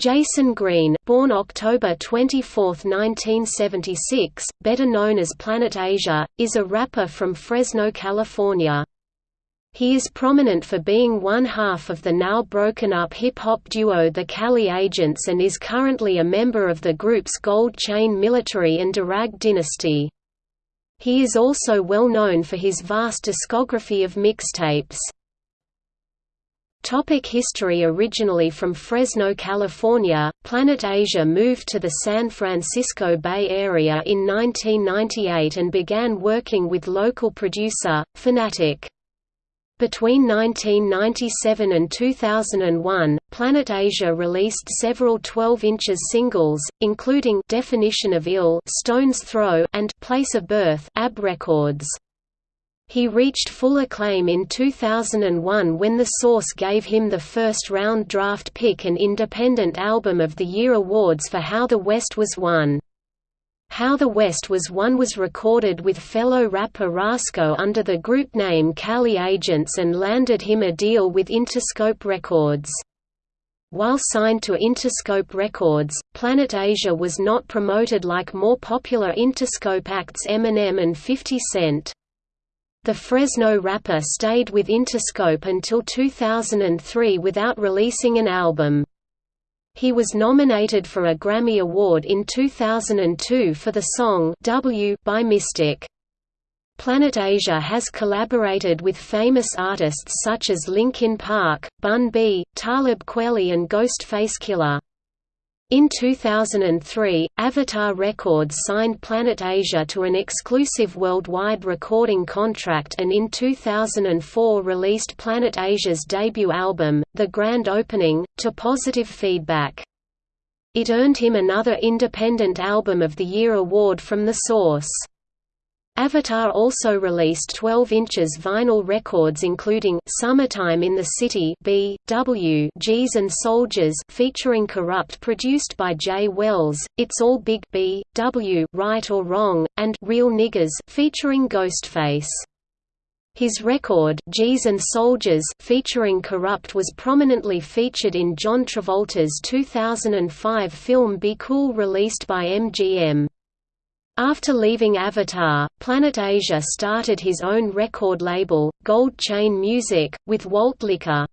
Jason Green, born October 24, 1976, better known as Planet Asia, is a rapper from Fresno, California. He is prominent for being one half of the now broken-up hip-hop duo The Cali Agents and is currently a member of the groups Gold Chain Military and Durag Dynasty. He is also well known for his vast discography of mixtapes. Topic history Originally from Fresno, California, Planet Asia moved to the San Francisco Bay Area in 1998 and began working with local producer, Phanatic. Between 1997 and 2001, Planet Asia released several 12 inches singles, including Definition of Ill Stone's Throw and Place of Birth AB Records. He reached full acclaim in 2001 when The Source gave him the first-round draft pick and Independent Album of the Year awards for How the West Was Won. How the West Was Won was recorded with fellow rapper Rasco under the group name Cali Agents and landed him a deal with Interscope Records. While signed to Interscope Records, Planet Asia was not promoted like more popular Interscope acts Eminem and 50 Cent. The Fresno rapper stayed with Interscope until 2003 without releasing an album. He was nominated for a Grammy Award in 2002 for the song W by Mystic. Planet Asia has collaborated with famous artists such as Linkin Park, Bun B, Talib Kweli and Ghostface Killah. In 2003, Avatar Records signed Planet Asia to an exclusive worldwide recording contract and in 2004 released Planet Asia's debut album, The Grand Opening, to positive feedback. It earned him another Independent Album of the Year award from The Source. Avatar also released 12 inches vinyl records including Summertime in the City B, W G's and Soldiers featuring Corrupt produced by Jay Wells, It's All Big B, W Right or Wrong, and Real Niggas featuring Ghostface. His record G's and Soldiers featuring Corrupt was prominently featured in John Travolta's 2005 film Be Cool released by MGM. After leaving Avatar, Planet Asia started his own record label, Gold Chain Music, with Walt Liquor.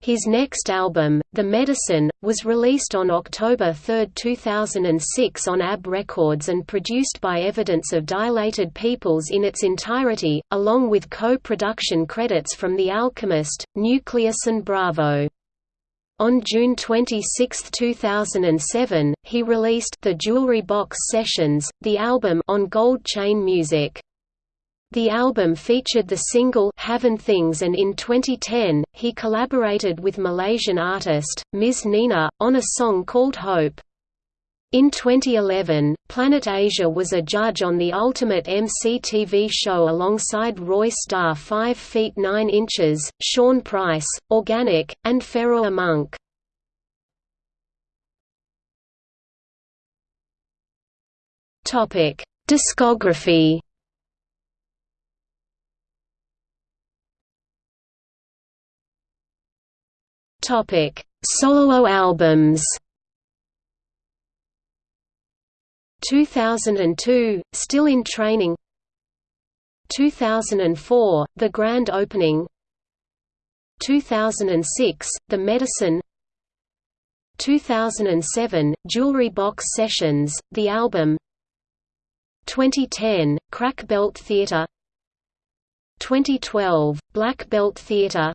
His next album, The Medicine, was released on October 3, 2006 on AB Records and produced by Evidence of Dilated Peoples in its entirety, along with co-production credits from The Alchemist, Nucleus and Bravo. On June 26, 2007, he released The Jewelry Box Sessions, the album on Gold Chain Music. The album featured the single Havin' Things and in 2010, he collaborated with Malaysian artist, Ms. Nina, on a song called Hope. In 2011, Planet Asia was a judge on the Ultimate MC TV show alongside Royce da 5 feet 9 inches, Sean Price, Organic, and Pharoahe Monch. Discography Solo albums 2002, Still in Training. 2004, The Grand Opening. 2006, The Medicine. 2007, Jewelry Box Sessions, the album. 2010, Crack Belt Theatre. 2012, Black Belt Theatre.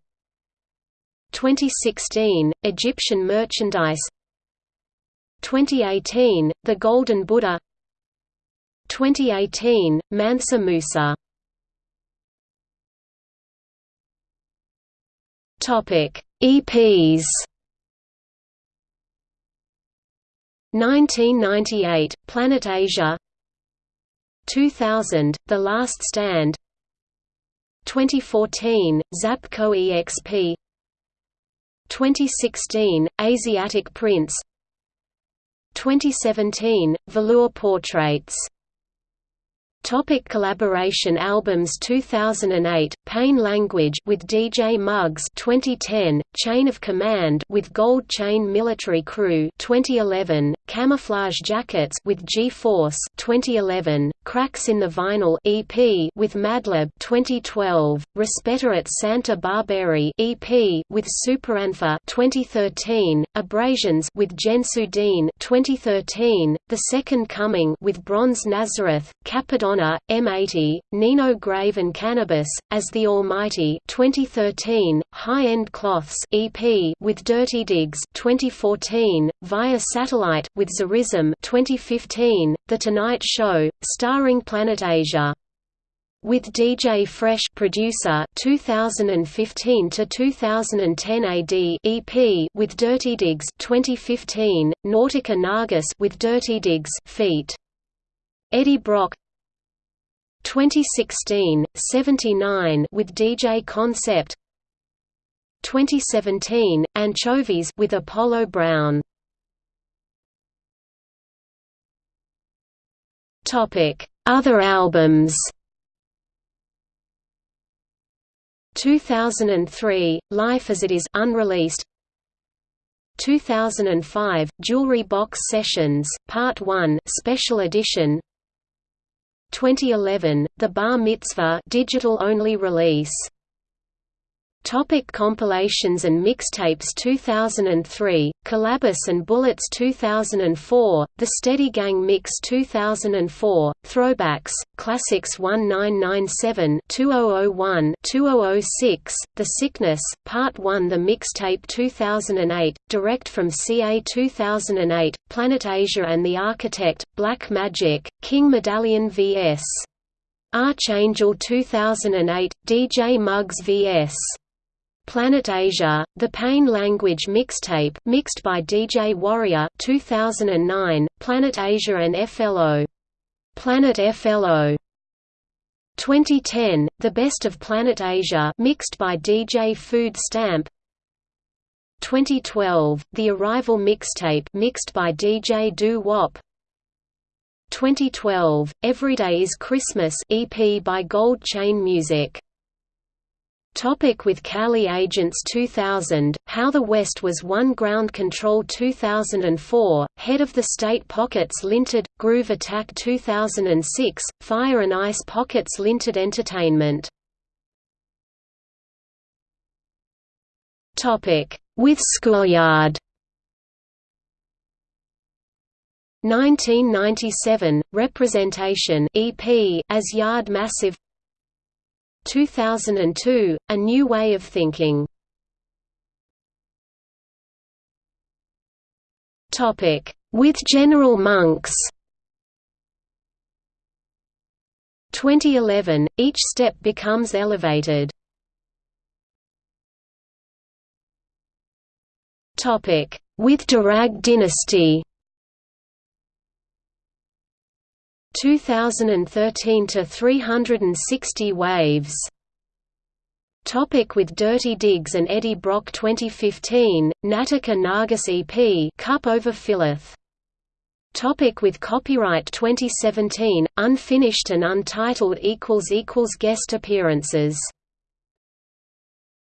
2016, Egyptian Merchandise 2018, The Golden Buddha. 2018, Mansa Musa. Topic: EPs 1998, Planet Asia. 2000, The Last Stand. 2014, Zapco EXP 2016, Asiatic Prince 2017, Velour Portraits Topic collaboration albums 2008 Pain Language with DJ Muggs 2010 Chain of Command with Gold Chain Military Crew 2011 Camouflage Jackets with G-Force 2011 Cracks in the Vinyl EP with Madlib 2012 Respeta at Santa Barberi EP with Superanfa 2013 Abrasions with Jensu 2013 The Second Coming with Bronze Nazareth Cappadonna Madonna, M80, Nino Grave and Cannabis, as the Almighty 2013, High-End Cloths EP with Dirty Digs 2014, Via Satellite with Zerism 2015, The Tonight Show, starring Planet Asia. With DJ Fresh producer 2015 to 2010 AD EP with Dirty Digs 2015 Nautica Nargis with Dirty Digs feat. Eddie Brock 2016, 79 with DJ Concept 2017, Anchovies with Apollo Brown. Other albums. 2003, Life as It Is unreleased. 2005, Jewelry Box Sessions, Part 1 Special Edition 2011, The Bar Mitzvah digital-only release Topic compilations and mixtapes 2003, Collabus and Bullets 2004, The Steady Gang Mix 2004, Throwbacks, Classics 1997 2001 2006, The Sickness, Part 1 The Mixtape 2008, Direct from CA 2008, Planet Asia and the Architect, Black Magic, King Medallion vs. Archangel 2008, DJ Muggs vs. Planet Asia, The Pain Language Mixtape mixed by DJ Warrior 2009, Planet Asia and FLO. Planet FLO 2010, The Best of Planet Asia mixed by DJ Food Stamp. 2012, The Arrival Mixtape mixed by DJ Doo Wop. 2012, Everyday is Christmas EP by Gold Chain Music Topic with Cali Agents 2000, How the West Was Won Ground Control 2004, Head of the State Pockets Linted, Groove Attack 2006, Fire and Ice Pockets Linted Entertainment. Topic With Schoolyard. 1997, Representation EP as Yard Massive 2002, A New Way of Thinking. With General Monks. 2011, each step becomes elevated. With Durag Dynasty 2013 to 360 waves. Topic with Dirty Digs and Eddie Brock 2015, Nautica Nargis EP Cup over. Topic with copyright 2017, unfinished and untitled equals equals guest appearances